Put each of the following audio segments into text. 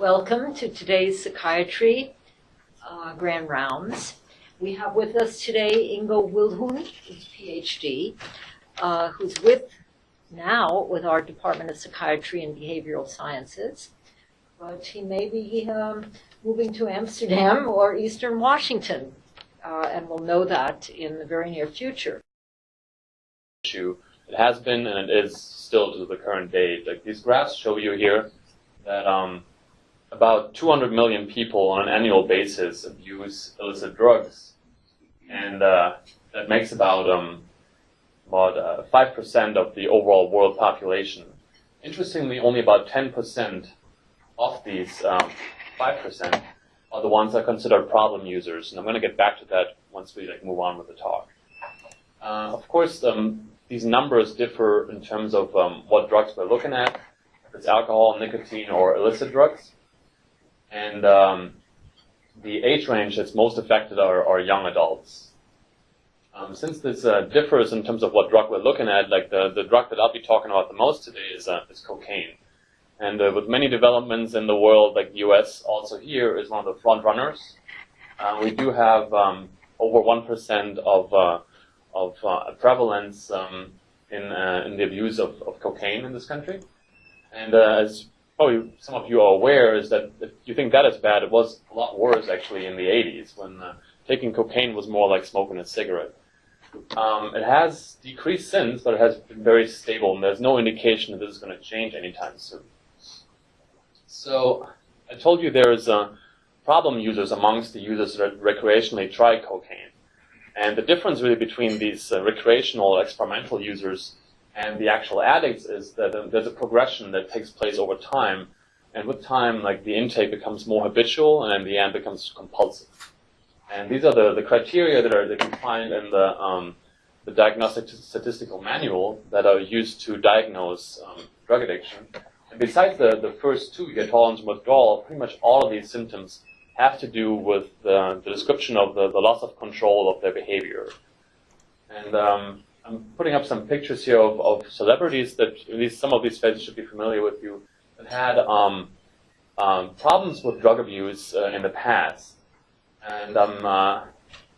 Welcome to today's Psychiatry uh, Grand Rounds. We have with us today Ingo Willuhn, who's PhD, uh, who's with now with our Department of Psychiatry and Behavioral Sciences. But he may be um, moving to Amsterdam or Eastern Washington, uh, and we'll know that in the very near future. It has been and it is still to the current date. Like these graphs show you here that um, about 200 million people on an annual basis abuse illicit drugs, and uh, that makes about um, about uh, five percent of the overall world population. Interestingly, only about 10 percent of these um, five percent are the ones that are considered problem users, and I'm going to get back to that once we like move on with the talk. Uh, of course, um, these numbers differ in terms of um, what drugs we're looking at, if it's alcohol, nicotine, or illicit drugs. And um, the age range that's most affected are, are young adults. Um, since this uh, differs in terms of what drug we're looking at, like the, the drug that I'll be talking about the most today is, uh, is cocaine. And uh, with many developments in the world, like the US also here is one of the front runners. Uh, we do have um, over 1% of uh, of uh, prevalence um, in, uh, in the abuse of, of cocaine in this country. And uh, as probably some of you are aware, is that if you think that is bad, it was a lot worse actually in the 80s when uh, taking cocaine was more like smoking a cigarette. Um, it has decreased since, but it has been very stable, and there's no indication that this is going to change anytime soon. So I told you there's a problem users amongst the users that recreationally try cocaine. And the difference really between these uh, recreational experimental users and the actual addicts is that there's a progression that takes place over time. And with time, like the intake becomes more habitual and in the end becomes compulsive. And these are the, the criteria that are that you find in the, um, the diagnostic statistical manual that are used to diagnose um, drug addiction. And besides the, the first two, you get tolerance and withdrawal, pretty much all of these symptoms have to do with the, the description of the, the loss of control of their behavior. And um, I'm putting up some pictures here of, of celebrities that at least some of these faces should be familiar with you that had um, um, problems with drug abuse uh, in the past. And um, uh,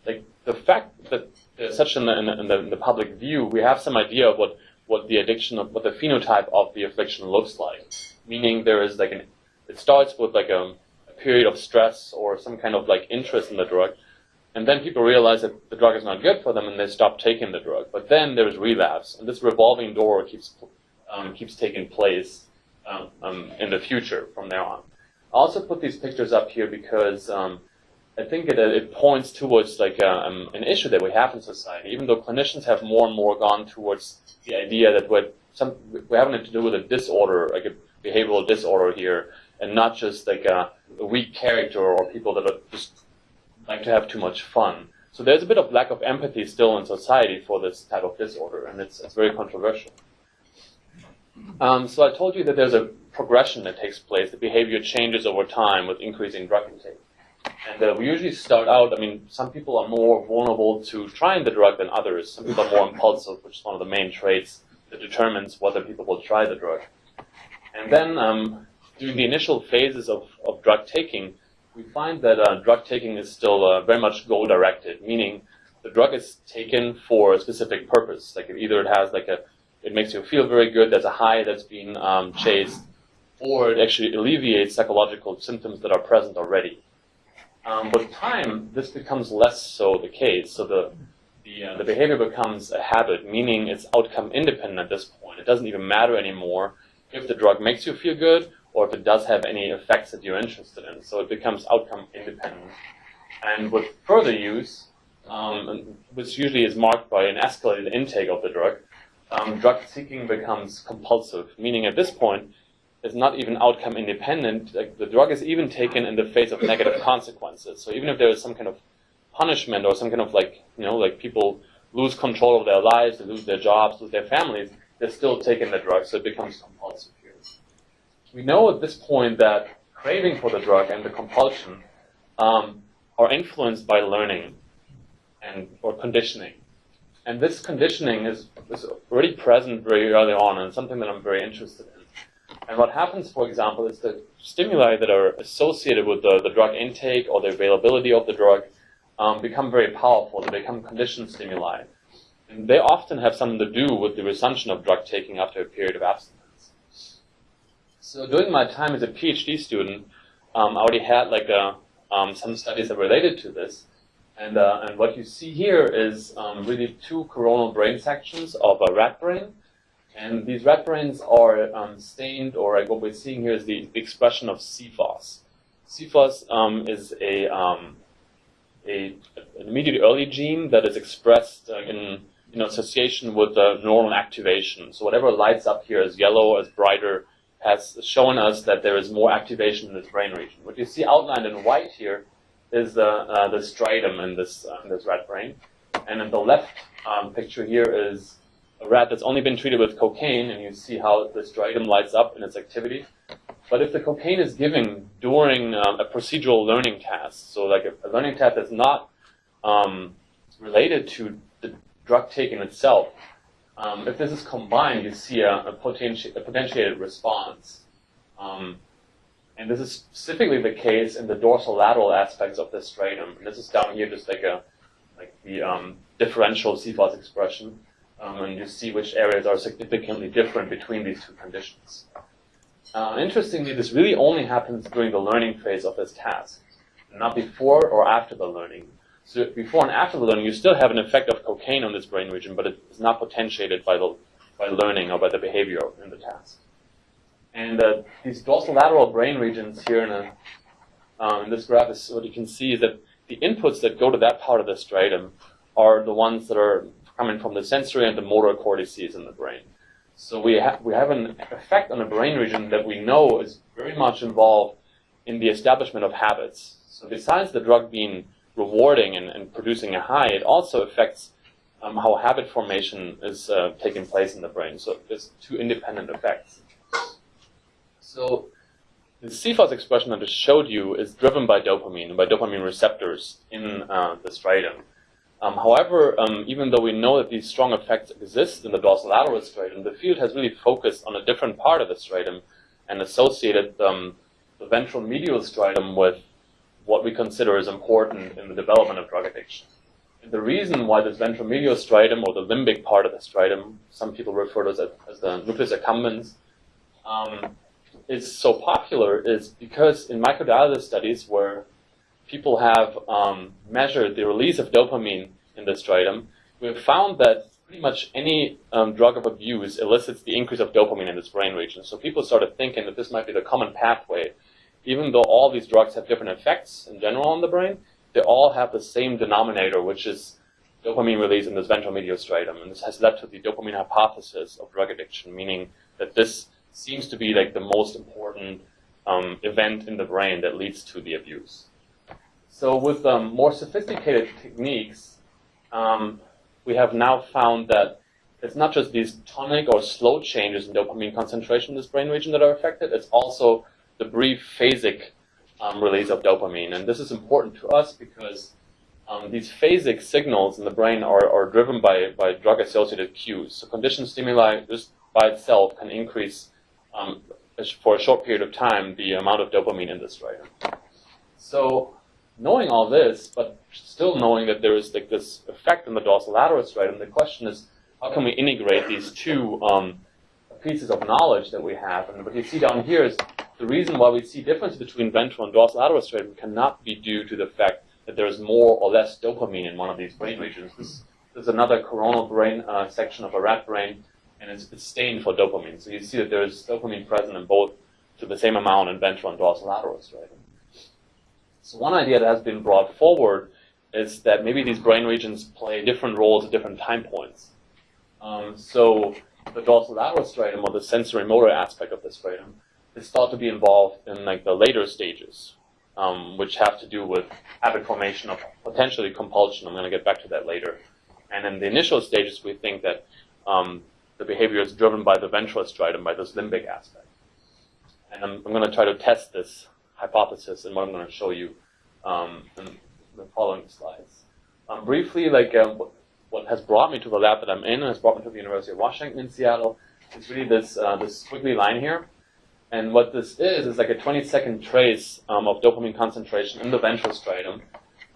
like the fact that such in the, in, the, in, the, public view, we have some idea of what, what the addiction, of, what the phenotype of the affliction looks like. Meaning there is like an, it starts with like a period of stress or some kind of like interest in the drug. And then people realize that the drug is not good for them and they stop taking the drug. But then there's relapse, and this revolving door keeps um, keeps taking place um, um, in the future from there on. I also put these pictures up here because um, I think it, it points towards like uh, um, an issue that we have in society. Even though clinicians have more and more gone towards the idea that we're, some, we're having to do with a disorder, like a behavioral disorder here, and not just like a, a weak character or people that are just like to have too much fun. So there's a bit of lack of empathy still in society for this type of disorder, and it's, it's very controversial. Um, so I told you that there's a progression that takes place. The behavior changes over time with increasing drug intake. And uh, we usually start out, I mean, some people are more vulnerable to trying the drug than others. Some people are more impulsive, which is one of the main traits that determines whether people will try the drug. And then um, during the initial phases of, of drug taking, we find that uh, drug taking is still uh, very much goal directed, meaning the drug is taken for a specific purpose. Like either it has like a, it makes you feel very good, there's a high that's being um, chased, or it actually alleviates psychological symptoms that are present already. Um, with time, this becomes less so the case. So the the, uh, the behavior becomes a habit, meaning it's outcome independent at this point. It doesn't even matter anymore if the drug makes you feel good or if it does have any effects that you're interested in. So it becomes outcome independent. And with further use, um, which usually is marked by an escalated intake of the drug, um, drug seeking becomes compulsive, meaning at this point, it's not even outcome independent. Like the drug is even taken in the face of negative consequences. So even if there is some kind of punishment or some kind of like, you know, like people lose control of their lives, they lose their jobs, lose their families, they're still taking the drug, so it becomes compulsive we know at this point that craving for the drug and the compulsion um, are influenced by learning and or conditioning. And this conditioning is, is already present very early on and something that I'm very interested in. And what happens, for example, is that stimuli that are associated with the, the drug intake or the availability of the drug um, become very powerful. They become conditioned stimuli. And they often have something to do with the resumption of drug taking after a period of abstinence. So during my time as a PhD student, um, I already had like a, um, some studies that related to this. And, uh, and what you see here is um, really two coronal brain sections of a rat brain. And these rat brains are um, stained, or like what we're seeing here is the, expression of CFOS. CFOS um, is a, um, a, an immediate early gene that is expressed uh, in, association with the neuronal activation. So whatever lights up here is yellow, as brighter, has shown us that there is more activation in this brain region. What you see outlined in white here is the, uh, the striatum in this, uh, in this rat brain. And in the left um, picture here is a rat that's only been treated with cocaine, and you see how the striatum lights up in its activity. But if the cocaine is given during um, a procedural learning task, so like a, a learning task that's not um, related to the drug taken itself, um, if this is combined, you see a, a, potenti- a potentiated response. Um, and this is specifically the case in the dorsolateral aspects of the striatum. And this is down here just like a like the um, differential CFOS expression. Um, and you see which areas are significantly different between these two conditions. Uh, interestingly, this really only happens during the learning phase of this task, not before or after the learning. So before and after the learning, you still have an effect of cocaine on this brain region, but it is not potentiated by the by learning or by the behavior in the task. And uh, these dorsolateral brain regions here in, a, um, in this graph is what you can see is that the inputs that go to that part of the striatum are the ones that are coming from the sensory and the motor cortices in the brain. So we, ha- we have an effect on a brain region that we know is very much involved in the establishment of habits. So besides the drug being rewarding and, and producing a high, it also affects um, how habit formation is uh, taking place in the brain. So there's two independent effects. So the CFOS expression I just showed you is driven by dopamine, and by dopamine receptors in uh, the striatum. Um, however, um, even though we know that these strong effects exist in the dorsolateral striatum, the field has really focused on a different part of the striatum and associated um, the ventral medial striatum with what we consider as important in the development of drug addiction. The reason why this ventral medial striatum, or the limbic part of the striatum, some people refer to as, as the nucleus accumbens, um, is so popular is because in microdialysis studies where people have um, measured the release of dopamine in the striatum, we have found that pretty much any um, drug of abuse elicits the increase of dopamine in this brain region. So people started thinking that this might be the common pathway. Even though all these drugs have different effects in general on the brain, they all have the same denominator, which is dopamine release in this ventral medial striatum. And this has led to the dopamine hypothesis of drug addiction, meaning that this seems to be like the most important um, event in the brain that leads to the abuse. So with um, more sophisticated techniques, um, we have now found that it's not just these tonic or slow changes in dopamine concentration in this brain region that are affected, it's also the brief phasic um, release of dopamine. And this is important to us because um, these phasic signals in the brain are, are driven by, by drug-associated cues. So conditioned stimuli just by itself can increase um, for a short period of time the amount of dopamine in this striatum. So knowing all this, but still knowing that there is like this effect in the dorsolateral striatum, the question is, how can we integrate these two um, pieces of knowledge that we have? And what you see down here is the reason why we see difference between ventral and dorsolateral striatum cannot be due to the fact that there is more or less dopamine in one of these brain regions. This, this is another coronal brain uh, section of a rat brain, and it's, it's stained for dopamine. So you see that there is dopamine present in both to the same amount in ventral and dorsolateral striatum. So one idea that has been brought forward is that maybe these brain regions play different roles at different time points. Um, so the dorsolateral striatum, or the sensory motor aspect of the striatum, is thought to be involved in like the later stages, um, which have to do with habit formation of potentially compulsion. I'm going to get back to that later. And in the initial stages, we think that um, the behavior is driven by the ventral striatum, by this limbic aspect. And I'm, I'm going to try to test this hypothesis and what I'm going to show you um, in the following slides. Um, briefly, like um, what has brought me to the lab that I'm in and has brought me to the University of Washington in Seattle is really this, uh, this squiggly line here. And what this is, is like a 20 second trace um, of dopamine concentration in the ventral striatum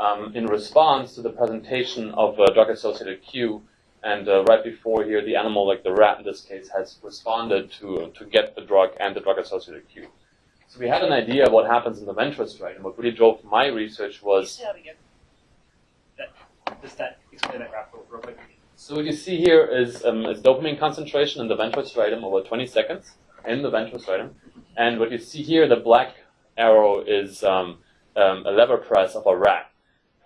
um, in response to the presentation of a drug associated cue. And uh, right before here, the animal, like the rat in this case, has responded to, to get the drug and the drug associated cue. So we had an idea of what happens in the ventral striatum. What really drove my research was. That again. That, just that, explain that graph real quick. So what you see here is, um, is dopamine concentration in the ventral striatum over 20 seconds in the ventral striatum. And what you see here, the black arrow is um, um, a lever press of a rat.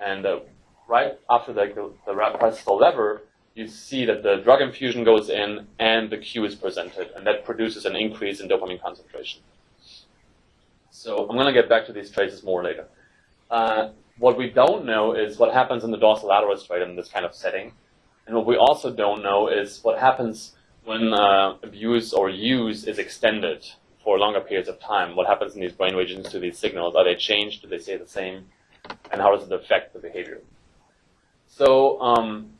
And uh, right after the, the, the rat presses the lever, you see that the drug infusion goes in and the cue is presented. And that produces an increase in dopamine concentration. So I'm going to get back to these traces more later. Uh, what we don't know is what happens in the dorsolateral striatum in this kind of setting. And what we also don't know is what happens when uh, abuse or use is extended for longer periods of time. What happens in these brain regions to these signals? Are they changed? Do they stay the same? And how does it affect the behavior? So, um,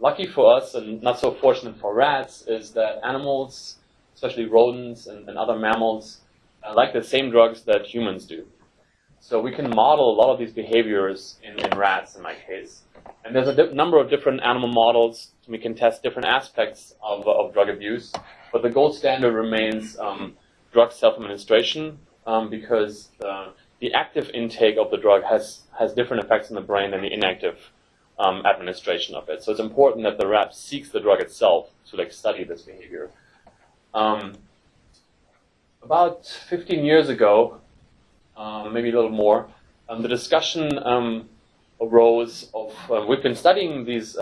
lucky for us and not so fortunate for rats is that animals, especially rodents and, and other mammals, uh, like the same drugs that humans do. So we can model a lot of these behaviors in, in rats, in my case. And there's a number of different animal models. We can test different aspects of, of drug abuse. But the gold standard remains um, drug self-administration um, because the, the, active intake of the drug has, has different effects in the brain than the inactive um, administration of it. So it's important that the rat seeks the drug itself to like study this behavior. Um, about 15 years ago, um, maybe a little more, um, the discussion um, arose of uh, we've been studying these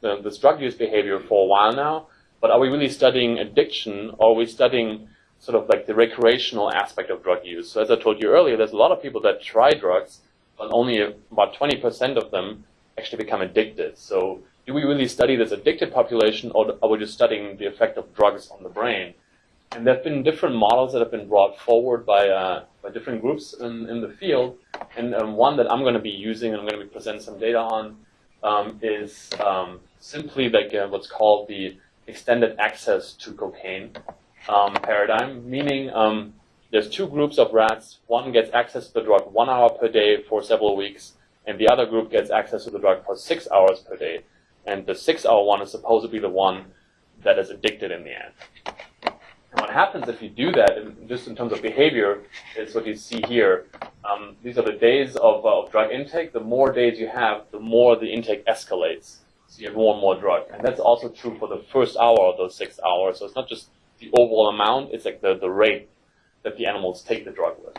this drug use behavior for a while now, but are we really studying addiction or are we studying sort of like the recreational aspect of drug use? So as I told you earlier, there's a lot of people that try drugs, but only about 20% of them actually become addicted. So do we really study this addicted population or are we just studying the effect of drugs on the brain? And there have been different models that have been brought forward by, uh, by different groups in, in the field. And um, one that I'm going to be using and I'm going to be presenting some data on um, is um, simply like uh, what's called the extended access to cocaine um, paradigm, meaning um, there's two groups of rats. One gets access to the drug one hour per day for several weeks, and the other group gets access to the drug for six hours per day. And the six hour one is supposed to be the one that is addicted in the end. And what happens if you do that, in, just in terms of behavior, is what you see here. Um, these are the days of, uh, of, drug intake. The more days you have, the more the intake escalates. So you have more and more drug. And that's also true for the first hour of those six hours. So it's not just the overall amount, it's like the, the rate that the animals take the drug with.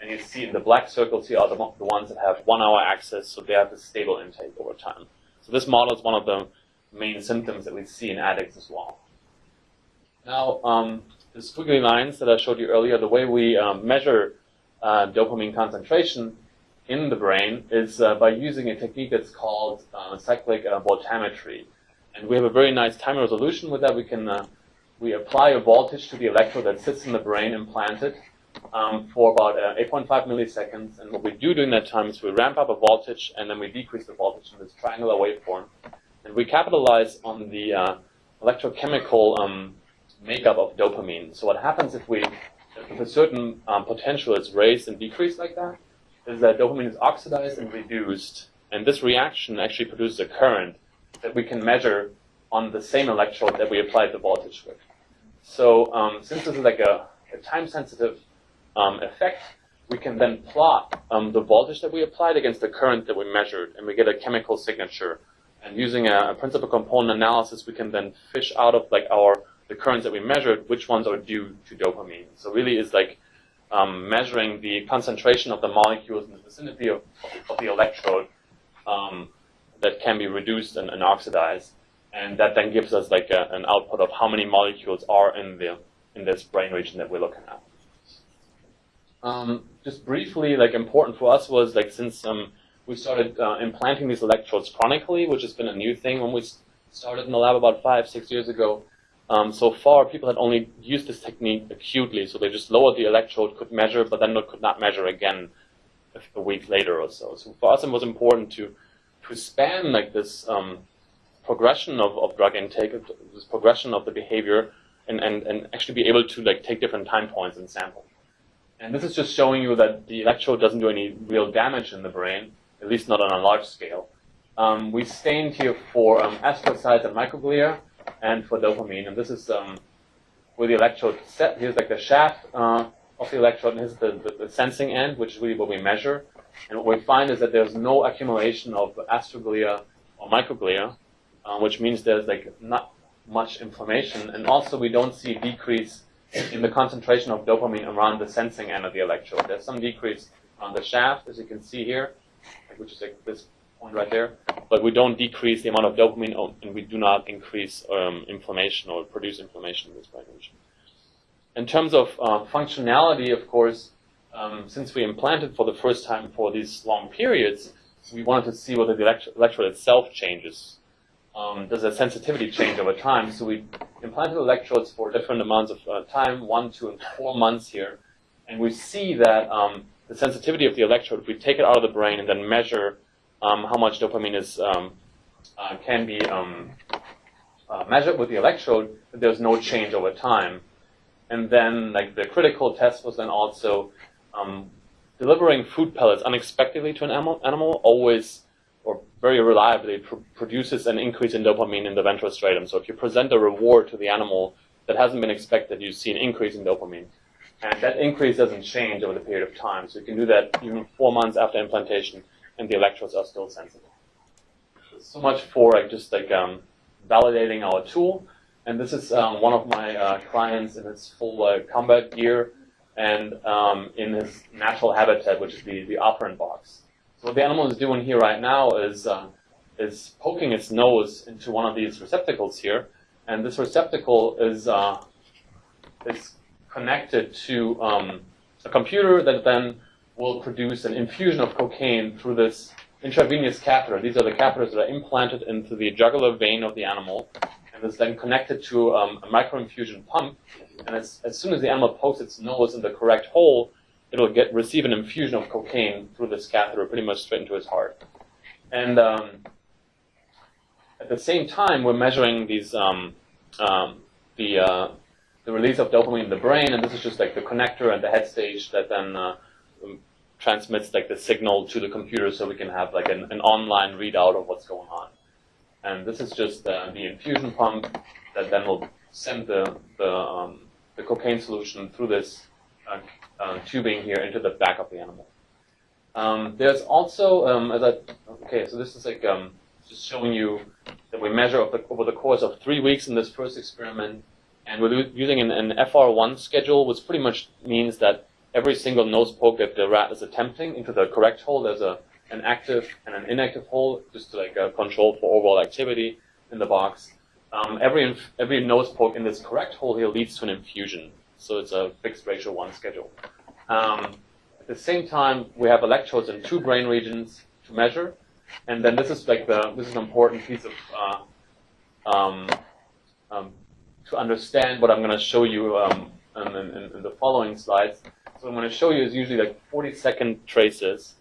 And you see in the black circles here are the, the ones that have one hour access, so they have a stable intake over time. So this model is one of the main symptoms that we see in addicts as well. Now, um, the squiggly lines that I showed you earlier, the way we um, measure uh, dopamine concentration in the brain is uh, by using a technique that's called uh, cyclic uh, voltammetry. And we have a very nice time resolution with that. We can uh, we apply a voltage to the electrode that sits in the brain implanted um, for about uh, 8.5 milliseconds. And what we do during that time is we ramp up a voltage and then we decrease the voltage in this triangular waveform. And we capitalize on the electrochemical um, makeup of dopamine. So what happens if we, if a certain um, potential is raised and decreased like that, is that dopamine is oxidized and reduced, and this reaction actually produces a current that we can measure on the same electrode that we applied the voltage with. So um, since this is like a, a time-sensitive um, effect, we can then plot um, the voltage that we applied against the current that we measured, and we get a chemical signature. And using a, a principal component analysis, we can then fish out of like our the currents that we measured, which ones are due to dopamine. So really is like um, measuring the concentration of the molecules in the vicinity of, of the electrode um, that can be reduced and, and, oxidized. And that then gives us like a, an output of how many molecules are in the in this brain region that we're looking at. Um, just briefly, like important for us was like since um, we started uh, implanting these electrodes chronically, which has been a new thing when we started in the lab about five, six years ago. Um, so far, people had only used this technique acutely, so they just lowered the electrode, could measure, but then could not measure again a week later or so. So for us, it was important to to span like this um, progression of, of drug intake, this progression of the behavior, and, and, and actually be able to like take different time points and sample. And this is just showing you that the electrode doesn't do any real damage in the brain, at least not on a large scale. Um, we stained here for um, astrocytes and microglia, and for dopamine. And this is um, where the electrode set. Here's like the shaft uh, of the electrode, and here's the, the, the, sensing end, which is really what we measure. And what we find is that there's no accumulation of astroglia or microglia, uh, which means there's like not much inflammation. And also we don't see decrease in the concentration of dopamine around the sensing end of the electrode. There's some decrease on the shaft, as you can see here, which is like this point right there. But we don't decrease the amount of dopamine, oh, and we do not increase um, inflammation or produce inflammation in this region. In terms of uh, functionality, of course, um, since we implanted for the first time for these long periods, we wanted to see whether the electrode itself changes um, does the sensitivity change over time? So we implanted electrodes for different amounts of uh, time, one, two, and four months here. And we see that um, the sensitivity of the electrode, if we take it out of the brain and then measure how much dopamine is um, uh, can be um, uh, measured with the electrode, there's no change over time. And then, like the critical test was then also um, delivering food pellets unexpectedly to an animal, animal always or very reliably pr produces an increase in dopamine in the ventral striatum. So if you present a reward to the animal that hasn't been expected, you see an increase in dopamine. And that increase doesn't change over the period of time. So you can do that even four months after implantation, and the electrodes are still sensible. So much for like, just like um, validating our tool. And this is um, one of my uh, clients in his full uh, combat gear and um, in his natural habitat, which is the, the operant box So what the animal is doing here right now is, uh, is poking its nose into one of these receptacles here. And this receptacle is, uh, is connected to um, a computer that then will produce an infusion of cocaine through this intravenous catheter. These are the catheters that are implanted into the jugular vein of the animal, and is then connected to um, a microinfusion pump. And as, as soon as the animal pokes its nose in the correct hole, it'll get receive an infusion of cocaine through this catheter, pretty much straight into his heart. And um, at the same time, we're measuring these um, um, the uh, the release of dopamine in the brain, and this is just like the connector and the head stage that then uh, transmits like the signal to the computer, so we can have like an, an online readout of what's going on. And this is just uh, the infusion pump that then will send the the, um, the cocaine solution through this uh, uh, tubing here into the back of the animal. Um, there's also, um, as I, okay, so this is like um, just showing you that we measure over the, over the, course of three weeks in this first experiment, and we're using an, an, FR1 schedule, which pretty much means that every single nose poke that the rat is attempting into the correct hole, there's a an active and an inactive hole, just to like uh, control for overall activity in the box. Um, every every nose poke in this correct hole here leads to an infusion. So it's a fixed ratio one schedule. Um, at the same time, we have electrodes in two brain regions to measure. And then this is like the, this is an important piece of, uh, um, um, to understand what I'm going to show you um, in, in, in, the following slides. What I'm going to show you is usually like 40 second traces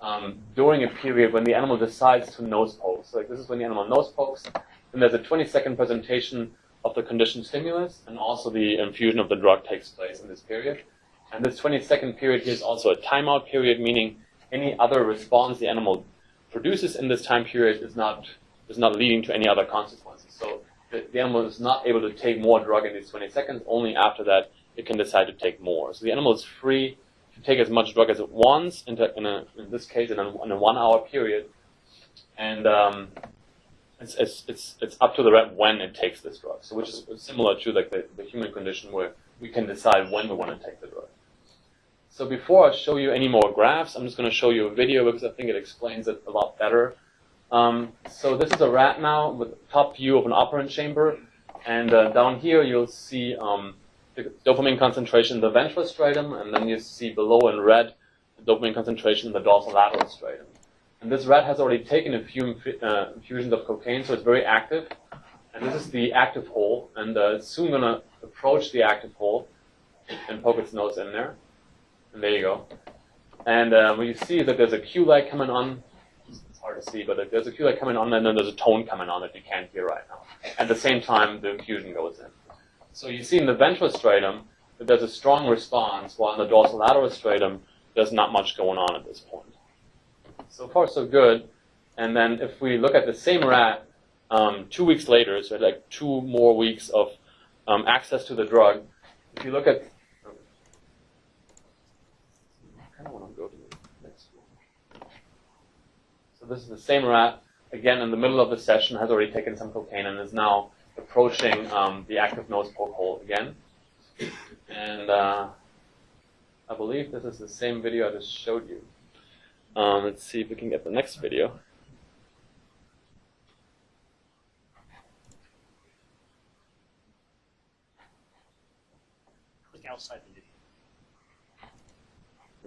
um, during a period when the animal decides to nose poke. So like this is when the animal nose pokes, and there's a 20 second presentation of the conditioned stimulus, and also the infusion of the drug takes place in this period. And this 20 second period here is also a timeout period, meaning any other response the animal produces in this time period is not, is not leading to any other consequences. So the, the animal is not able to take more drug in these 20 seconds, only after that it can decide to take more. So the animal is free to take as much drug as it wants, in, in, a, in this case in a, in a one hour period. And um, it's, it's, it's, it's up to the rat when it takes this drug. So which is similar to like the, the human condition where we can decide when we want to take the drug. So before I show you any more graphs, I'm just going to show you a video because I think it explains it a lot better. Um, so this is a rat now with top view of an operant chamber. And uh, down here you'll see um, the dopamine concentration in the ventral striatum, and then you see below in red the dopamine concentration in the dorsolateral striatum. And this rat has already taken a few uh, infusions of cocaine, so it's very active. And this is the active hole, and uh, it's soon going to approach the active hole and poke its nose in there. And there you go. And uh, when you see is that there's a cue light coming on, it's hard to see, but there's a cue light coming on, and then there's a tone coming on that you can't hear right now. At the same time, the infusion goes in. So you see in the ventral striatum that there's a strong response, while in the dorsolateral striatum, there's not much going on at this point. So far, so good. And then if we look at the same rat um, two weeks later, so like two more weeks of um, access to the drug, if you look at, this is the same rat, again in the middle of the session, has already taken some cocaine and is now approaching um, the active nose poke hole again. And uh, I believe this is the same video I just showed you. Um, let's see if we can get the next video. Click outside the video.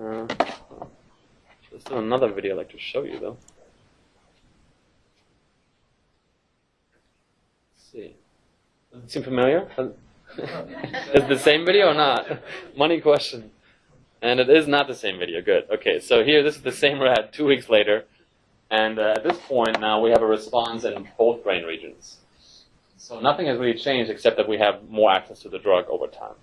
Uh, there's still another video I'd like to show you though. Let's see. Does it seem familiar? is the same video or not? Money question. And it is not the same video. Good. Okay, so here, this is the same rat two weeks later. And uh, at this point now, we have a response in both brain regions. So nothing has really changed except that we have more access to the drug over time.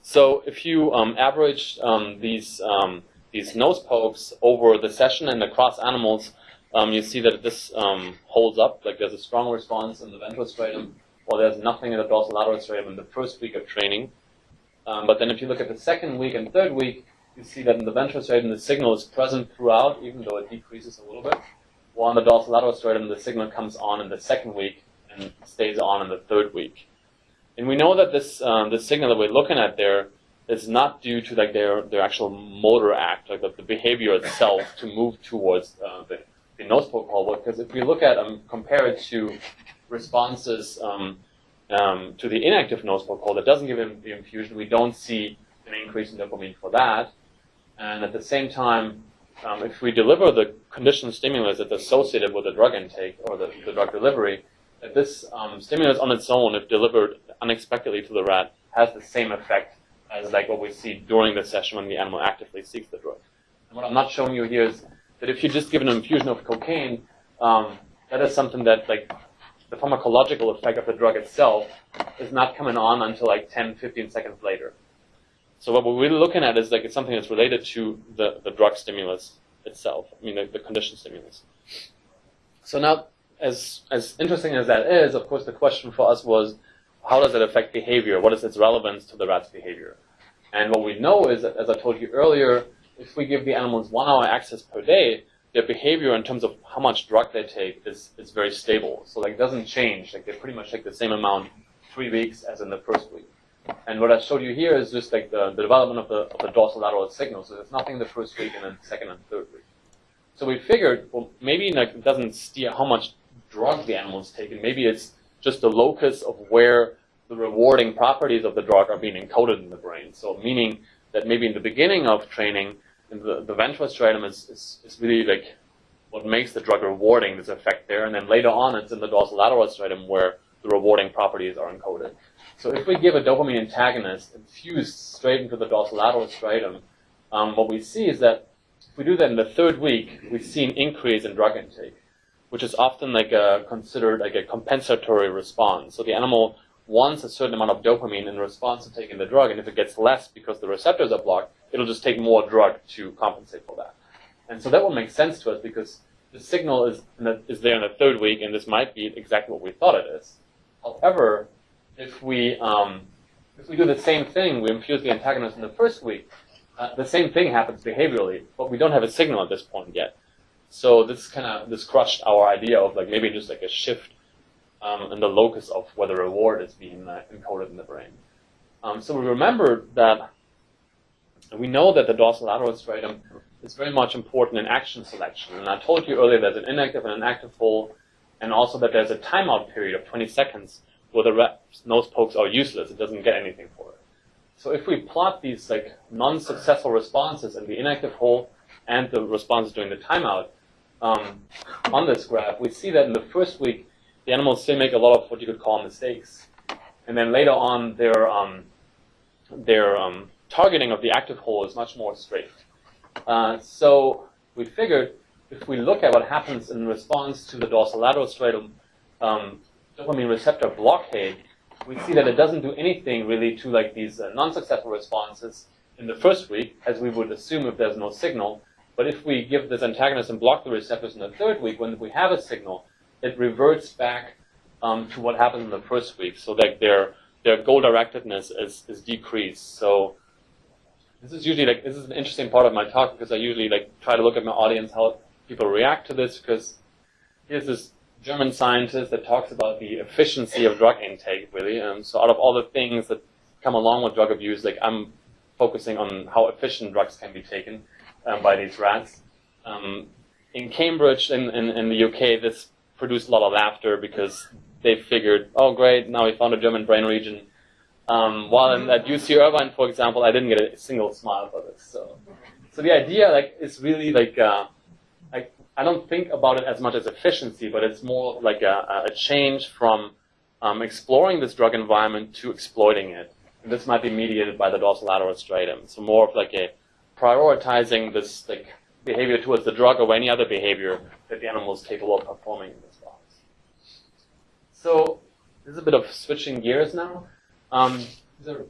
So if you um, average um, these um, these nose pokes over the session and across animals, um, you see that this um, holds up. Like there's a strong response in the ventral striatum, while there's nothing in the dorsolateral striatum in the first week of training. Um, but then if you look at the second week and third week, you see that in the ventral striatum the signal is present throughout, even though it decreases a little bit. While in the dorsolateral striatum the signal comes on in the second week and stays on in the third week. And we know that this um, signal that we're looking at there is not due to like their their actual motor act, like the, the behavior itself to move towards uh, the, the poke hole. Because if we look at um, compare it to responses um, um, to the inactive poke hole that doesn't give him the infusion, we don't see an increase in dopamine for that. And at the same time, um, if we deliver the conditioned stimulus that's associated with the drug intake or the, the drug delivery, that this um, stimulus on its own, if delivered unexpectedly to the rat, has the same effect as like what we see during the session when the animal actively seeks the drug. And what I'm not showing you here is that if you just give an infusion of cocaine, um, that is something that like the pharmacological effect of the drug itself is not coming on until like 10, 15 seconds later. So what we're really looking at is like it's something that's related to the, the drug stimulus itself. I mean the, the conditioned stimulus. So now, as as interesting as that is, of course, the question for us was, how does it affect behavior? What is its relevance to the rat's behavior? And what we know is that, as I told you earlier, if we give the animals one hour access per day, their behavior in terms of how much drug they take is, is very stable. So like it doesn't change. Like they pretty much take the same amount three weeks as in the first week. And what I showed you here is just like the, the development of the, of the dorsolateral signal. So there's nothing the first week and then second and third week. So we figured, well, maybe like it doesn't steer how much drug the animal is taking. Maybe it's just the locus of where the rewarding properties of the drug are being encoded in the brain. So meaning that maybe in the beginning of training, the, the ventral striatum is, is, is really like what makes the drug rewarding, this effect there. And then later on, it's in the dorsolateral striatum where the rewarding properties are encoded. So if we give a dopamine antagonist infused straight into the dorsolateral striatum, um, what we see is that if we do that in the third week, we see an increase in drug intake, which is often like a, considered like a compensatory response. So the animal wants a certain amount of dopamine in response to taking the drug, and if it gets less because the receptors are blocked, it'll just take more drug to compensate for that. And so that will make sense to us because the signal is, the, is there in the third week, and this might be exactly what we thought it is. However, if we um, if we do the same thing, we infuse the antagonist in the first week, uh, the same thing happens behaviorally, but we don't have a signal at this point yet. So this kind of this crushed our idea of like maybe just like a shift um, in the locus of where the reward is being uh, encoded in the brain. Um, so we remember that we know that the dorsal lateral striatum is very much important in action selection. And I told you earlier there's an inactive and an active hole, and also that there's a timeout period of 20 seconds where the rat's nose pokes are useless. It doesn't get anything for it. So if we plot these like non-successful responses in the inactive hole and the responses during the timeout um, on this graph, we see that in the first week the animals still make a lot of what you could call mistakes, and then later on their um, their um, targeting of the active hole is much more straight. Uh, so we figured if we look at what happens in response to the dorsolateral striatum um, dopamine receptor blockade, we see that it doesn't do anything really to like these uh, non-successful responses in the first week, as we would assume if there's no signal. But if we give this antagonist and block the receptors in the third week, when we have a signal, it reverts back um, to what happened in the first week. So like their their goal directedness is, is decreased. So this is usually like this is an interesting part of my talk because I usually like try to look at my audience how people react to this because here's this German scientist that talks about the efficiency of drug intake really. And so out of all the things that come along with drug abuse, like I'm focusing on how efficient drugs can be taken um, by these rats. Um, in Cambridge, in, in, in the UK, this produced a lot of laughter because they figured, oh great, now we found a German brain region. Um, while in, at UC Irvine, for example, I didn't get a single smile for this. So, so the idea like is really like, uh, like I don't think about it as much as efficiency, but it's more like a, a change from um, exploring this drug environment to exploiting it. And this might be mediated by the dorsolateral striatum. So more of like a prioritizing this like behavior towards the drug or any other behavior that the animal is capable of performing. So this is a bit of switching gears now. Um, these are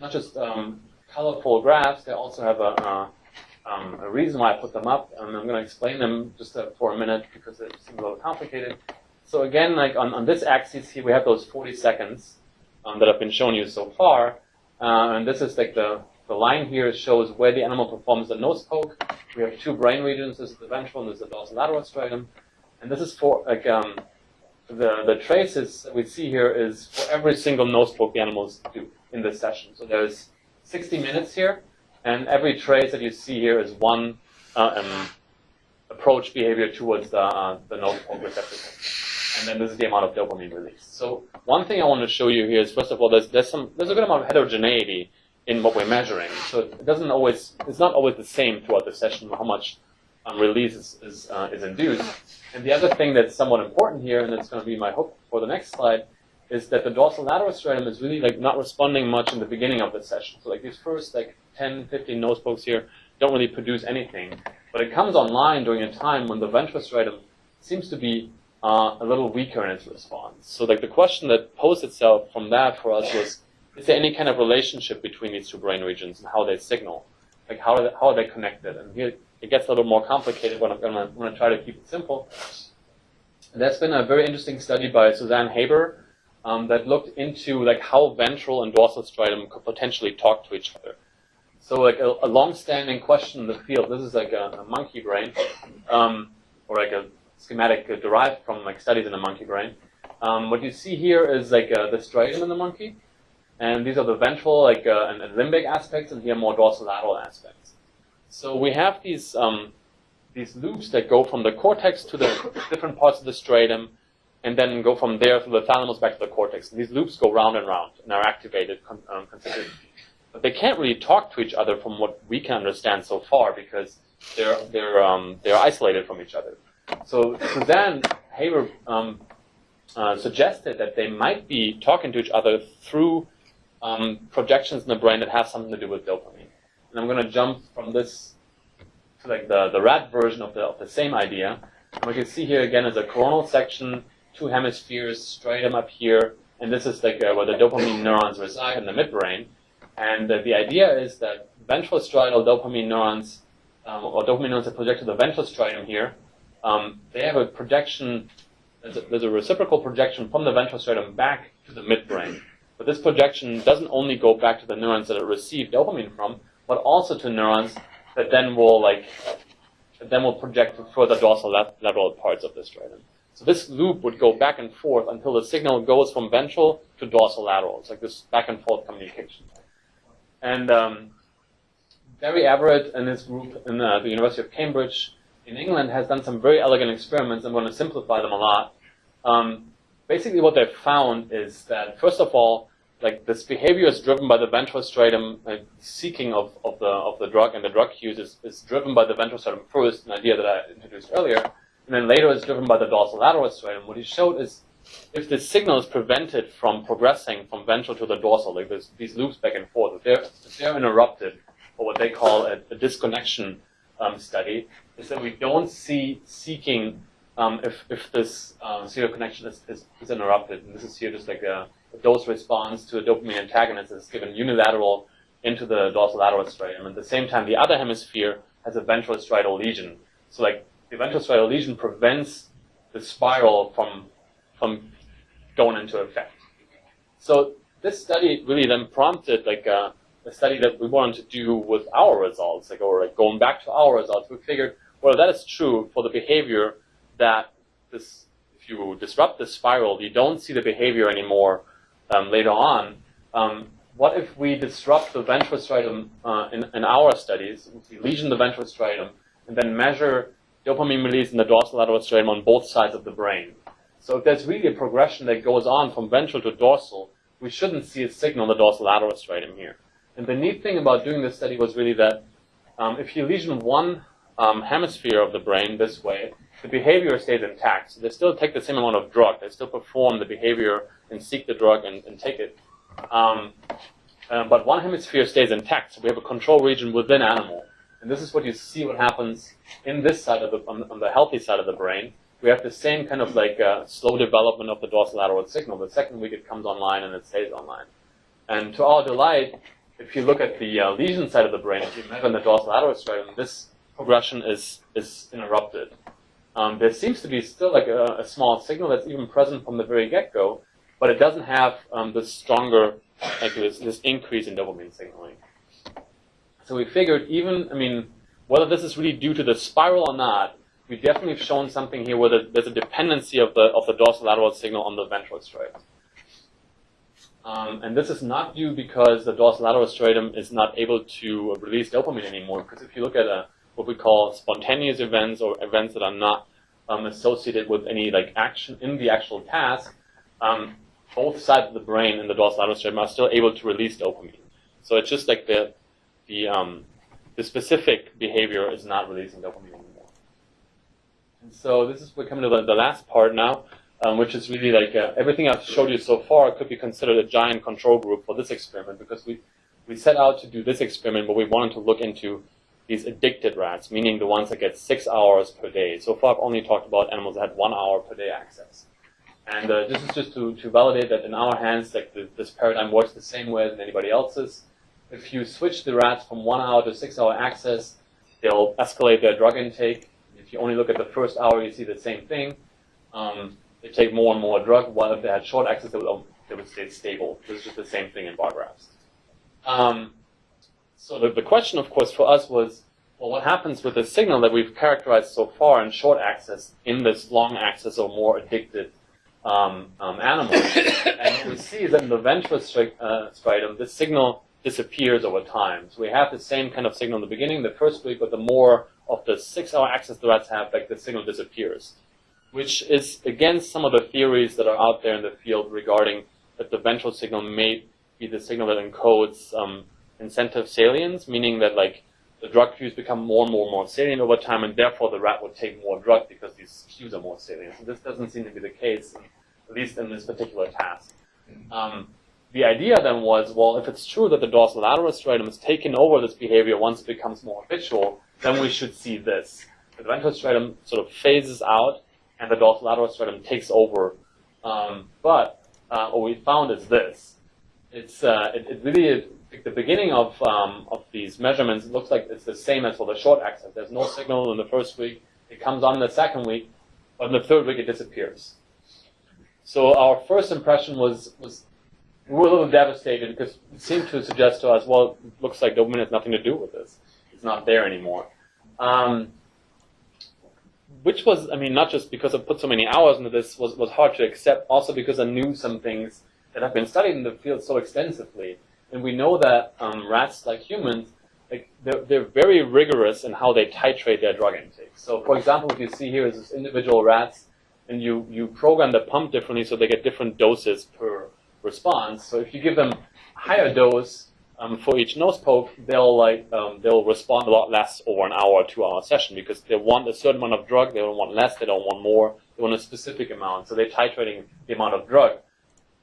not just um, colorful graphs, they also have a, um, a, reason why I put them up, and I'm going to explain them just uh, for a minute because it seems a little complicated. So again, like on, on this axis here, we have those 40 seconds um, that have been shown you so far, uh, and this is like the, the line here shows where the animal performs the nose poke. We have two brain regions, this is the ventral and this is the dorsolateral striatum, and this is for like um, the, the traces we see here is for every single nose poke the animals do in this session. So there's 60 minutes here, and every trace that you see here is one uh, um, approach behavior towards the, uh, the nose poke receptor. And then this is the amount of dopamine released. So one thing I want to show you here is, first of all, there's, there's, some, there's a good amount of heterogeneity in what we're measuring. So it doesn't always, it's not always the same throughout the session how much um, release is, is, uh, is induced. And the other thing that's somewhat important here, and that's going to be my hope for the next slide, is that the dorsal lateral striatum is really like not responding much in the beginning of the session. So like these first like 10, 15 nose pokes here don't really produce anything. But it comes online during a time when the ventral striatum seems to be uh, a little weaker in its response. So like the question that posed itself from that for us was, is there any kind of relationship between these two brain regions and how they signal? Like how are they, how are they connected? And here it gets a little more complicated when I'm going to try to keep it simple. That's been a very interesting study by Suzanne Haber um, that looked into like how ventral and dorsal striatum could potentially talk to each other. So like a, a long-standing question in the field, this is like a, a monkey brain, um, or like a schematic derived from like studies in a monkey brain. Um, what you see here is like uh, the striatum in the monkey, and these are the ventral like uh, and, and limbic aspects, and here more dorsal dorsolateral aspects. So we have these um, these loops that go from the cortex to the different parts of the striatum, and then go from there through the thalamus back to the cortex. And these loops go round and round and are activated con um, consistently. But they can't really talk to each other from what we can understand so far because they're they're um, they're isolated from each other. So Suzanne Haber um, uh, suggested that they might be talking to each other through um, projections in the brain that have something to do with dopamine. And I'm going to jump from this to like the, the rat version of the, of the same idea. And you can see here again is a coronal section, two hemispheres, striatum up here, and this is like uh, where the dopamine neurons reside in the midbrain. And uh, the idea is that ventral striatal dopamine neurons, um, or dopamine neurons that project to the ventral striatum here, um, they have a projection, there's a, there's a reciprocal projection from the ventral striatum back to the midbrain. But this projection doesn't only go back to the neurons that it received dopamine from, but also to neurons that then will like then will project to further dorsal lateral parts of the striatum. So this loop would go back and forth until the signal goes from ventral to dorsolateral. It's like this back and forth communication. And um, Barry Everitt and his group in uh, the University of Cambridge in England has done some very elegant experiments. I'm going to simplify them a lot. Um, basically, what they've found is that first of all, like this behavior is driven by the ventral striatum uh, seeking of, of the of the drug and the drug use is, is driven by the ventral striatum first, an idea that I introduced earlier, and then later is driven by the dorsolateral striatum. What he showed is if the signal is prevented from progressing from ventral to the dorsal, like this, these loops back and forth, if they're, if they're interrupted, or what they call a, a disconnection um, study, is that we don't see seeking um, if, if this uh, serial connection is, is, is interrupted. And this is here just like a, dose response to a dopamine antagonist that's given unilateral into the dorsolateral striatum. At the same time, the other hemisphere has a ventral striatal lesion. So like the ventral striatal lesion prevents the spiral from, from going into effect. So this study really then prompted like a, a study that we wanted to do with our results, like or like going back to our results. We figured, well, that is true for the behavior that this, if you disrupt the spiral, you don't see the behavior anymore um, later on. Um, what if we disrupt the ventral striatum uh, in, in our studies, we lesion the ventral striatum, and then measure dopamine release in the dorsolateral striatum on both sides of the brain? So if there's really a progression that goes on from ventral to dorsal, we shouldn't see a signal in the dorsolateral striatum here. And the neat thing about doing this study was really that um, if you lesion one um, hemisphere of the brain this way, the behavior stays intact. So they still take the same amount of drug. They still perform the behavior and seek the drug and, and take it. Um, uh, but one hemisphere stays intact. So we have a control region within animal. And this is what you see what happens in this side of the, on, on the healthy side of the brain. We have the same kind of like uh, slow development of the dorsolateral signal. The second week it comes online and it stays online. And to our delight, if you look at the uh, lesion side of the brain, if you measure the dorsolateral striatum, this progression is, is interrupted. Um, there seems to be still like a, a, small signal that's even present from the very get-go, but it doesn't have um, this stronger, like this, this increase in dopamine signaling. So we figured even, I mean, whether this is really due to the spiral or not, we definitely have shown something here where there's a dependency of the of the dorsolateral signal on the ventral striatum. Um, and this is not due because the dorsolateral striatum is not able to release dopamine anymore. Because if you look at a what we call spontaneous events or events that are not um, associated with any like action in the actual task, um, both sides of the brain and the dorsolateral striatum are still able to release dopamine. So it's just like the the um, the specific behavior is not releasing dopamine anymore. And so this is we're coming to the, the last part now, um, which is really like uh, everything I've showed you so far could be considered a giant control group for this experiment because we we set out to do this experiment, but we wanted to look into these addicted rats, meaning the ones that get six hours per day. So far, I've only talked about animals that had one hour per day access. And uh, this is just to, to validate that in our hands, like the, this paradigm works the same way as anybody else's. If you switch the rats from one hour to six hour access, they'll escalate their drug intake. If you only look at the first hour, you see the same thing. Um, they take more and more drug, while if they had short access, they would, they would stay stable. This is just the same thing in bar graphs. Um, so the, the question, of course, for us was, well, what happens with the signal that we've characterized so far in short access in this long access or more addicted um, um, animals? and what we see is that in the ventral uh, striatum, this signal disappears over time. So we have the same kind of signal in the beginning, the first week, but the more of the six-hour access the rats have, like the signal disappears, which is against some of the theories that are out there in the field regarding that the ventral signal may be the signal that encodes um, incentive salience, meaning that like the drug cues become more and more and more salient over time, and therefore the rat would take more drug because these cues are more salient. So this doesn't seem to be the case, at least in this particular task. Um, the idea then was, well, if it's true that the dorsolateral striatum is taking over this behavior once it becomes more habitual, then we should see this. The ventral striatum sort of phases out, and the dorsolateral striatum takes over. Um, but uh, what we found is this. It's, uh, it, it really the beginning of, um, of these measurements looks like it's the same as for the short access. There's no signal in the first week. It comes on in the second week, but in the third week it disappears. So our first impression was, was we were a little devastated because it seemed to suggest to us, well, it looks like dopamine has nothing to do with this. It's not there anymore. Um, which was, I mean, not just because I put so many hours into this, was, was hard to accept, also because I knew some things that have been studied in the field so extensively. And we know that um, rats, like humans, like they're, they're very rigorous in how they titrate their drug intake. So, for example, what you see here is this individual rats, and you, you program the pump differently so they get different doses per response. So if you give them higher dose um, for each nose poke, they'll like um, they'll respond a lot less over an hour or two hour session because they want a certain amount of drug, they don't want less, they don't want more, they want a specific amount. So they're titrating the amount of drug.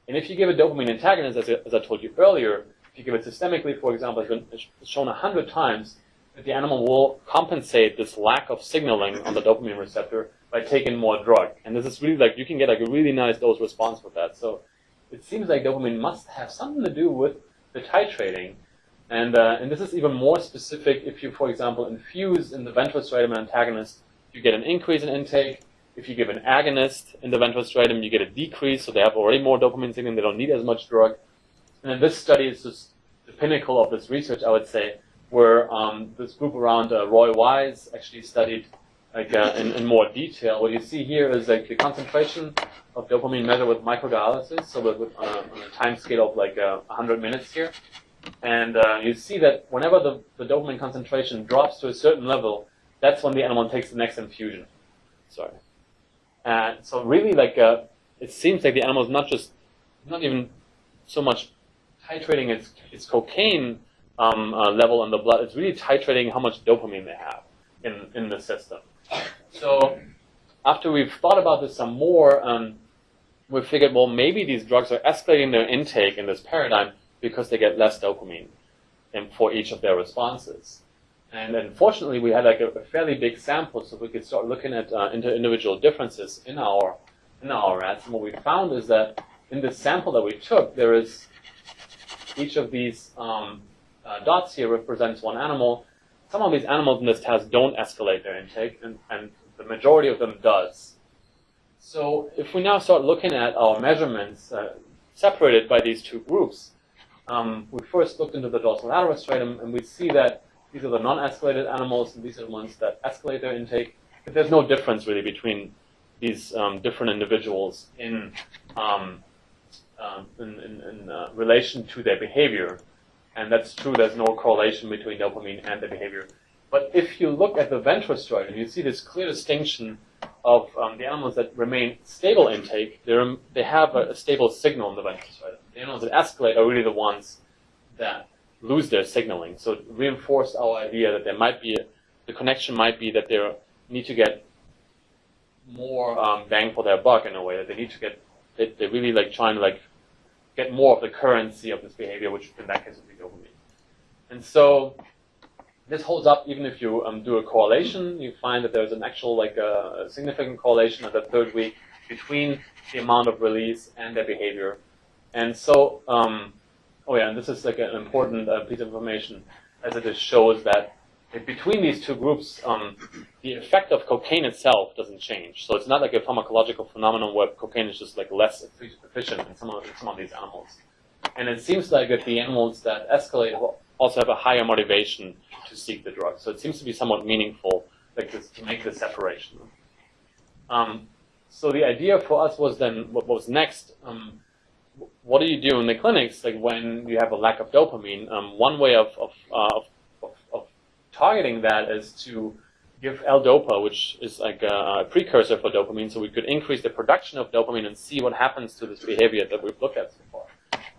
And if you give a dopamine antagonist, as, as I told you earlier, if you give it systemically, for example, it's been shown a hundred times, that the animal will compensate this lack of signaling on the dopamine receptor by taking more drug. And this is really like you can get like a really nice dose response with that. So it seems like dopamine must have something to do with the titrating. And, uh, and this is even more specific if you, for example, infuse in the ventral striatum an antagonist, you get an increase in intake. If you give an agonist in the ventral striatum, you get a decrease, so they have already more dopamine signaling, they don't need as much drug. And then this study is just the pinnacle of this research, I would say, where um, this group around uh, Roy Wise actually studied like uh, in, in, more detail. What you see here is like the concentration of dopamine measured with microdialysis, so with, with, on, a, time scale of like uh, 100 minutes here. And uh, you see that whenever the, the dopamine concentration drops to a certain level, that's when the animal takes the next infusion. Sorry. And so really like, uh, it seems like the animal is not just, not even so much titrating its, its cocaine um, uh, level in the blood, it's really titrating how much dopamine they have in, in the system. So after we've thought about this some more, um, we figured, well, maybe these drugs are escalating their intake in this paradigm because they get less dopamine and for each of their responses. And unfortunately, we had like a, a fairly big sample, so we could start looking at uh, individual differences in our in our rats. And what we found is that in the sample that we took, there is each of these um, uh, dots here represents one animal, some of these animals in this test don't escalate their intake, and, and the majority of them does. So if we now start looking at our measurements uh, separated by these two groups, um, we first looked into the dorsolateral striatum, and we see that these are the non-escalated animals, and these are the ones that escalate their intake. But there's no difference really between these um, different individuals in um, um in, in, in uh, relation to their behavior. And that's true, there's no correlation between dopamine and the behavior. But if you look at the ventral striatum, you see this clear distinction of um, the animals that remain stable intake, they have a, a, stable signal in the ventral striatum. The animals that escalate are really the ones that lose their signaling. So it reinforced our idea that there might be, a, the connection might be that they need to get more um, bang for their buck in a way, that they need to get, they, they're really like trying to like get more of the currency of this behavior, which in that case would be dopamine. And so this holds up even if you um, do a correlation. You find that there's an actual like a, a significant correlation at the third week between the amount of release and their behavior. And so, um, oh yeah, and this is like an important uh, piece of information as it just shows that between these two groups, um, the effect of cocaine itself doesn't change. So it's not like a pharmacological phenomenon where cocaine is just like less efficient in some of, some of these animals. And it seems like that the animals that escalate also have a higher motivation to seek the drug. So it seems to be somewhat meaningful like this, to make this separation. Um, so the idea for us was then, what was next? Um, what do you do in the clinics like when you have a lack of dopamine? Um, one way of, of, uh, of, of targeting that is to give L-DOPA, which is like a, precursor for dopamine, so we could increase the production of dopamine and see what happens to this behavior that we've looked at so far.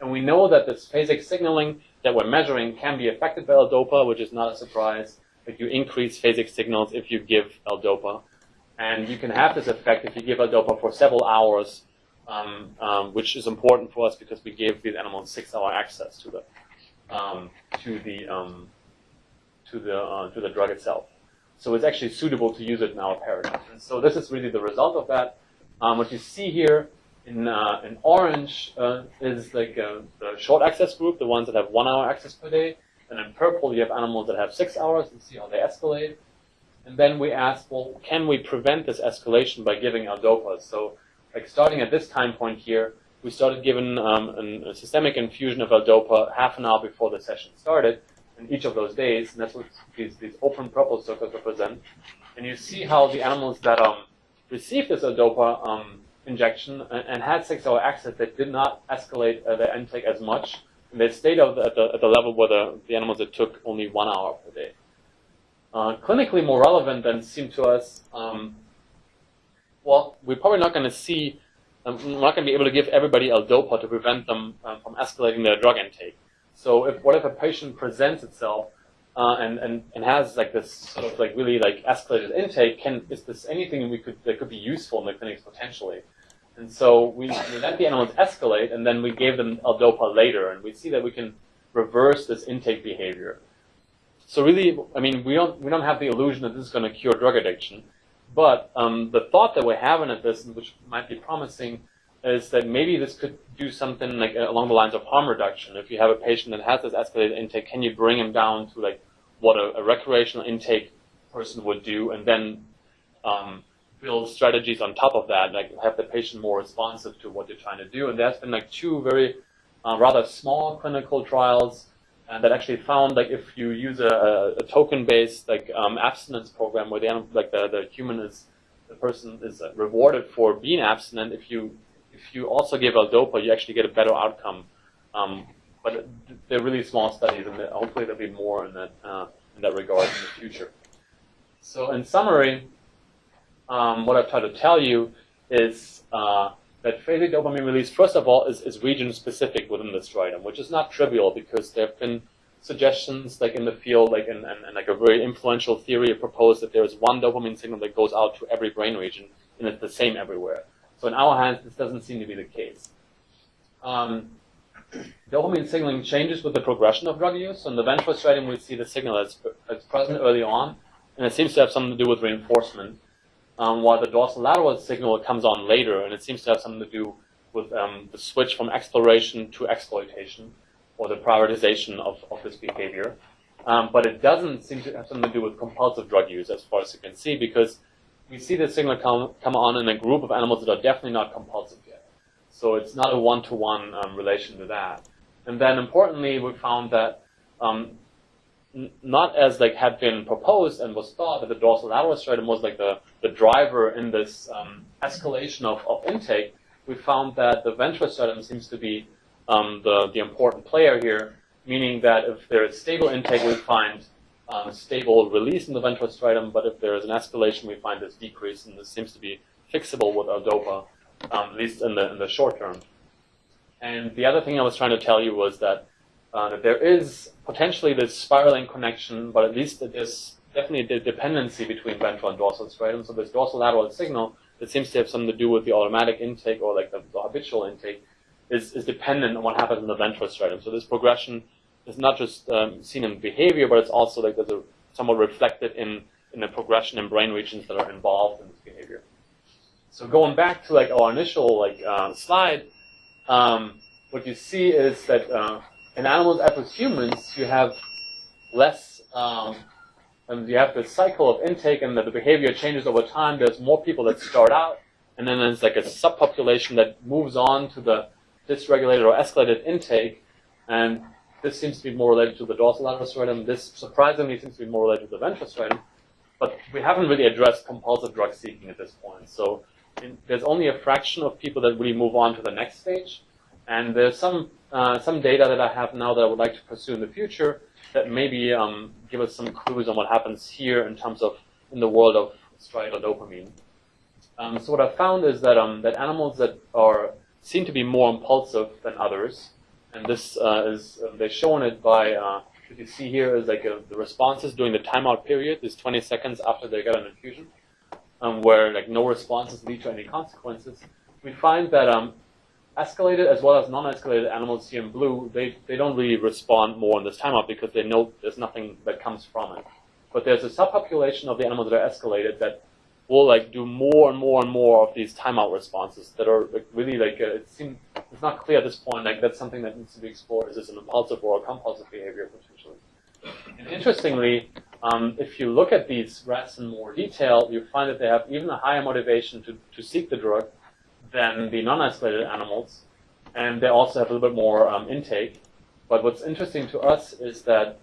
And we know that this phasic signaling that we're measuring can be affected by L-DOPA, which is not a surprise. That you increase phasic signals if you give L-DOPA. And you can have this effect if you give L-DOPA for several hours, um, um, which is important for us because we gave these animals six-hour access to the um, to the um, to the uh, to the drug itself. So it's actually suitable to use it in our paradigm. And so this is really the result of that. Um, what you see here in, uh, in orange uh, is like uh, the short access group, the ones that have one hour access per day. And in purple, you have animals that have six hours and see how they escalate. And then we ask, well, can we prevent this escalation by giving L-DOPA? So like starting at this time point here, we started giving um, an, a systemic infusion of L-DOPA half an hour before the session started in each of those days, and that's what these, these open purple circles represent. And you see how the animals that um, received this L-DOPA um, injection and, and had six-hour access that did not escalate uh, their intake as much, and they stayed at the, at the level where the, the animals that took only one hour per day. Uh, clinically more relevant than seemed to us, um, well, we're probably not going to see, um, we're not going to be able to give everybody L-DOPA to prevent them um, from escalating their drug intake. So if what if a patient presents itself uh, and, and, and has like this sort of like really like escalated intake, can is this anything we could that could be useful in the clinics potentially? And so we, we let the animals escalate, and then we gave them L-DOPA later, and we see that we can reverse this intake behavior. so really, I mean, we don't we don't have the illusion that this is going to cure drug addiction, but um, the thought that we're having at this, which might be promising, is that maybe this could do something like uh, along the lines of harm reduction. If you have a patient that has this escalated intake, can you bring him down to like what a, a recreational intake person would do, and then um, build strategies on top of that, like have the patient more responsive to what you're trying to do. And there's been like two very uh, rather small clinical trials and that actually found like if you use a, a token-based like um, abstinence program where the like the, the human is the person is rewarded for being abstinent, if you if you also give L-DOPA, you actually get a better outcome. Um, but they're really small studies, and hopefully there'll be more in that uh, in that regard in the future. So in summary, um, what I've tried to tell you is uh, that phasic dopamine release, first of all, is, is region specific within the striatum, which is not trivial because there have been suggestions like in the field, like in, in like a very influential theory proposed that there is one dopamine signal that goes out to every brain region and it's the same everywhere. So in our hands, this doesn't seem to be the case. Um, dopamine signaling changes with the progression of drug use. So in the ventral striatum, we see the signal that's, that's present early on, and it seems to have something to do with reinforcement um, while the dorsolateral signal comes on later, and it seems to have something to do with um, the switch from exploration to exploitation, or the prioritization of, of this behavior. Um, but it doesn't seem to have something to do with compulsive drug use, as far as you can see, because we see the signal come, come on in a group of animals that are definitely not compulsive yet. So it's not a one-to-one um, relation to that. And then importantly, we found that um, not as like had been proposed and was thought that the dorsolateral striatum was like the, the driver in this um, escalation of, of intake, we found that the ventral striatum seems to be um, the, the important player here, meaning that if there is stable intake, we find um, stable release in the ventral striatum, but if there is an escalation, we find this decrease, and this seems to be fixable with L-DOPA, um, at least in the, in the short term. And the other thing I was trying to tell you was that uh, there is potentially this spiraling connection, but at least there's definitely a dependency between ventral and dorsal striatum. So this dorsolateral signal that seems to have something to do with the automatic intake or like the, the habitual intake is, is dependent on what happens in the ventral striatum. So this progression is not just um, seen in behavior, but it's also like there's a, somewhat reflected in, in the progression in brain regions that are involved in this behavior. So going back to like our initial like uh, slide, um, what you see is that uh, in animals as with humans, you have less, um, and you have this cycle of intake and the, the behavior changes over time. There's more people that start out, and then there's like a subpopulation that moves on to the dysregulated or escalated intake, and this seems to be more related to the dorsal dorsolateral striatum. This surprisingly seems to be more related to the ventral striatum, but we haven't really addressed compulsive drug seeking at this point. So in, there's only a fraction of people that really move on to the next stage, and there's some uh, some data that I have now that I would like to pursue in the future that maybe um, give us some clues on what happens here in terms of in the world of striatal dopamine. Um, so what I found is that um, that animals that are seem to be more impulsive than others, and this uh, is uh, they've shown it by uh, what you see here is like a, uh, the responses during the timeout period is 20 seconds after they get an infusion, um, where like no responses lead to any consequences. We find that um, escalated as well as non-escalated animals here in blue, they, they don't really respond more in this timeout because they know there's nothing that comes from it. But there's a subpopulation of the animals that are escalated that will like do more and more and more of these timeout responses that are like, really like uh, it seems it's not clear at this point like that's something that needs to be explored. Is this an impulsive or a compulsive behavior potentially? And interestingly, um, if you look at these rats in more detail, you find that they have even a higher motivation to, to seek the drug than the non-escalated animals, and they also have a little bit more um, intake. But what's interesting to us is that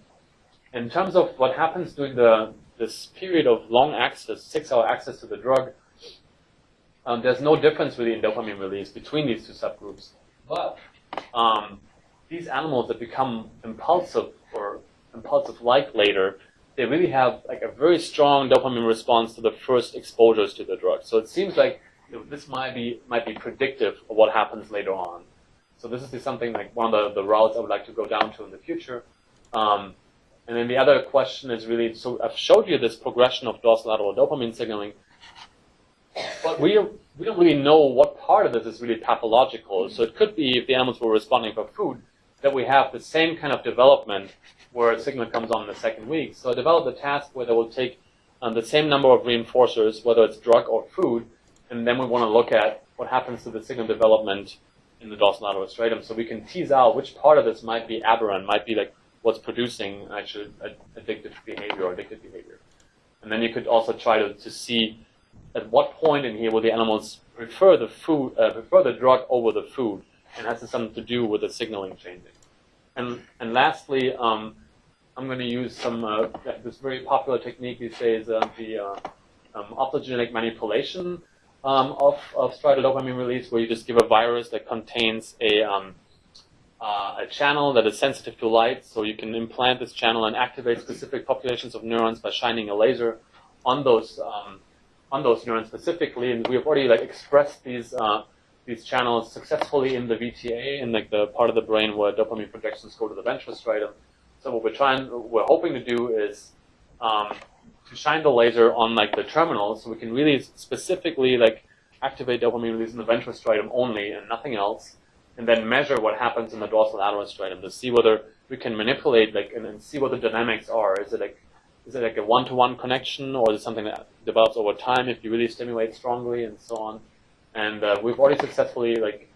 in terms of what happens during the this period of long access, six-hour access to the drug, um, there's no difference really in dopamine release between these two subgroups. But um, these animals that become impulsive or impulsive-like later, they really have like a very strong dopamine response to the first exposures to the drug. So it seems like this might be might be predictive of what happens later on. So this is something like one of the, the routes I would like to go down to in the future. Um, and then the other question is really, so I've showed you this progression of dorsolateral dopamine signaling, but we, we don't really know what part of this is really pathological. So it could be if the animals were responding for food, that we have the same kind of development where a signal comes on in the second week. So I developed a task where they will take um, the same number of reinforcers, whether it's drug or food, and then we want to look at what happens to the signal development in the dorsolateral striatum, so we can tease out which part of this might be aberrant, might be like what's producing actually addictive behavior or addictive behavior. And then you could also try to, to see at what point in here will the animals prefer the food, uh, prefer the drug over the food, and has something to do with the signaling changing. And and lastly, um, I'm going to use some uh, this very popular technique these days, uh, the uh, um, optogenetic manipulation um, of of striatal dopamine release, where you just give a virus that contains a um, uh, a channel that is sensitive to light, so you can implant this channel and activate specific populations of neurons by shining a laser on those um, on those neurons specifically. And we have already like expressed these uh, these channels successfully in the VTA, in like the part of the brain where dopamine projections go to the ventral striatum. So what we're trying, we're hoping to do is um, to shine the laser on like the terminals, so we can really specifically like activate dopamine release in the ventral striatum only and nothing else, and then measure what happens in the dorsolateral striatum to see whether we can manipulate like and, see what the dynamics are. Is it like is it like a one-to-one connection, or is it something that develops over time if you really stimulate strongly and so on? And uh, we've already successfully like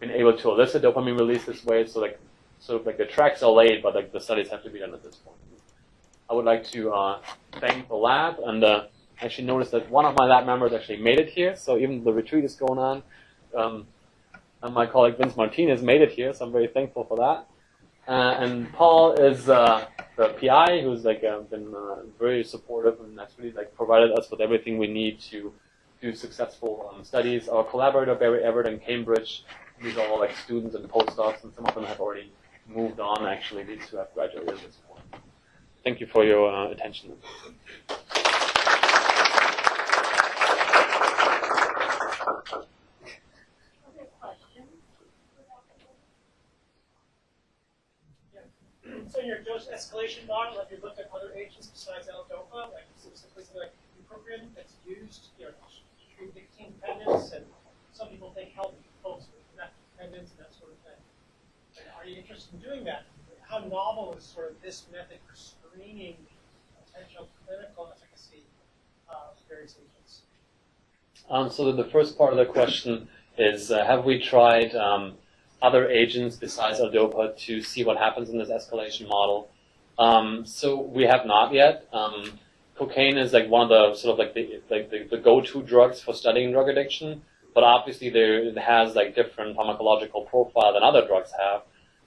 been able to elicit dopamine release this way. So like so like the tracks are laid, but like the studies have to be done at this point. I would like to uh, thank the lab and uh, actually notice that one of my lab members actually made it here. So even the retreat is going on. Um, and my colleague Vince Martinez made it here, so I'm very thankful for that. Uh, and Paul is uh, the PI who's like uh, been uh, very supportive and really like provided us with everything we need to do successful um, studies. Our collaborator Barry Everitt in Cambridge, these are all like students and postdocs, and some of them have already moved on. Actually, these two have graduated. Thank you for your uh, attention. So your dose escalation model, have you looked at other agents besides L-DOPA, like specifically like bupropion that's used, you know, to treat nicotine dependence, and some people think help folks with meth dependence and that sort of thing. And are you interested in doing that? How novel is sort of this method for screening potential clinical efficacy of various agents? Um, so the first part of the question is, uh, have we tried um, other agents besides L-DOPA to see what happens in this escalation model? Um, so we have not yet. Um, cocaine is like one of the sort of like the like the, the go-to drugs for studying drug addiction, but obviously there it has like different pharmacological profile than other drugs have.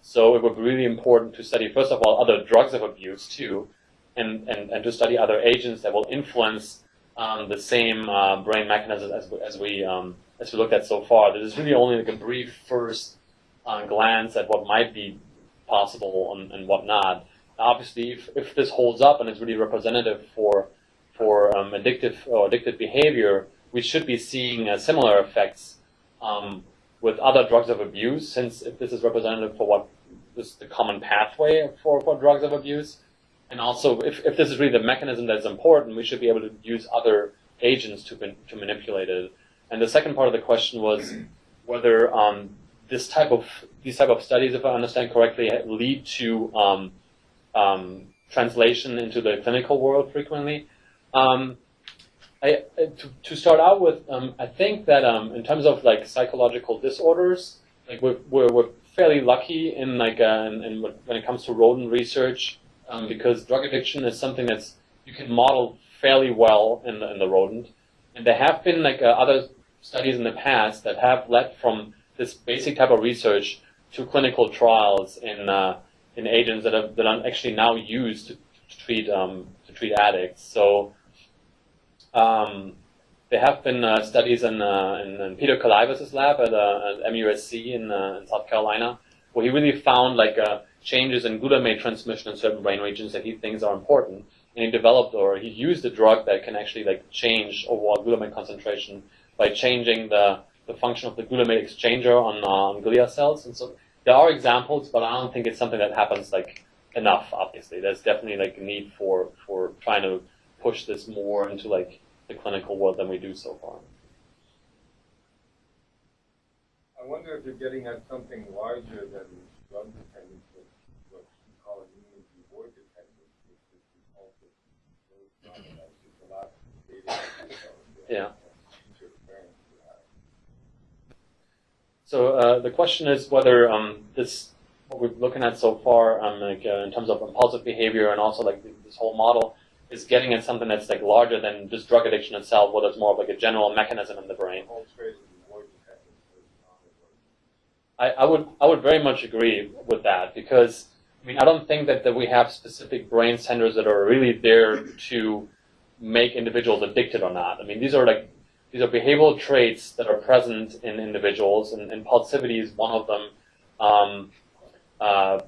So it would be really important to study first of all other drugs of abuse too, and and, and to study other agents that will influence um, the same uh, brain mechanisms as, as we um, as we looked at so far. This is really only like a brief first uh, glance at what might be possible and, and what not. Obviously, if, if this holds up and is really representative for for um, addictive or addictive behavior, we should be seeing uh, similar effects um, with other drugs of abuse. Since if this is representative for what is the common pathway for, for drugs of abuse, and also if, if this is really the mechanism that's important, we should be able to use other agents to to manipulate it. And the second part of the question was whether um, this type of these type of studies, if I understand correctly, lead to um, um, translation into the clinical world frequently. Um, I, to, to, start out with, um, I think that um, in terms of like psychological disorders, like we're, we're, we're fairly lucky in like uh, in, in when it comes to rodent research, um, because drug addiction is something that's you can model fairly well in the, in the rodent, and there have been like uh, other studies in the past that have led from this basic type of research to clinical trials in uh, in agents that are that are actually now used to, to treat um, to treat addicts. So um, there have been uh, studies in, uh, in, in, Peter Kalivas' lab at, uh, at MUSC in, uh, in, South Carolina, where he really found like uh, changes in glutamate transmission in certain brain regions that he thinks are important, and he developed or he used a drug that can actually like change overall glutamate concentration by changing the the function of the glutamate exchanger on, uh, on glia cells. And so there are examples, but I don't think it's something that happens like enough. Obviously, there's definitely like a need for for trying to push this more into like the clinical world than we do so far. I wonder if you're getting at something larger than drug dependence, what you call immune reward dependence, which is compulsive. those drugs, that's just a lot of data. Yeah. Future experience we have. So uh, the question is whether um, this, what we're looking at so far, um, like uh, in terms of impulsive behavior and also like this whole model, is getting at something that's like larger than just drug addiction itself, whether it's more of like a general mechanism in the brain. Whole trade is reward dependence. so it's not a drug. I, I would I would very much agree with that because I mean I don't think that, that we have specific brain centers that are really there to make individuals addicted or not. I mean these are like these are behavioral traits that are present in individuals and impulsivity is one of them. Um, uh,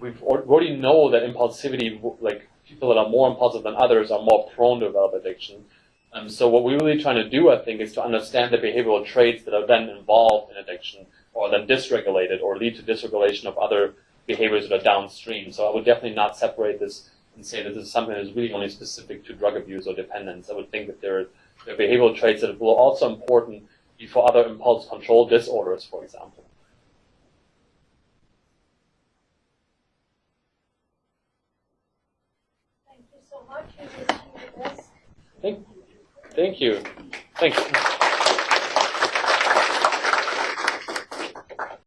we've already know that impulsivity like people that are more impulsive than others are more prone to develop addiction. Um, so what we're really trying to do, I think, is to understand the behavioral traits that are then involved in addiction, or then dysregulated, or lead to dysregulation of other behaviors that are downstream. So I would definitely not separate this and say that this is something that is really only specific to drug abuse or dependence. I would think that there are, there are behavioral traits that are also important for other impulse control disorders, for example. Thank you so much. We wish you the best. Thank you. Thanks.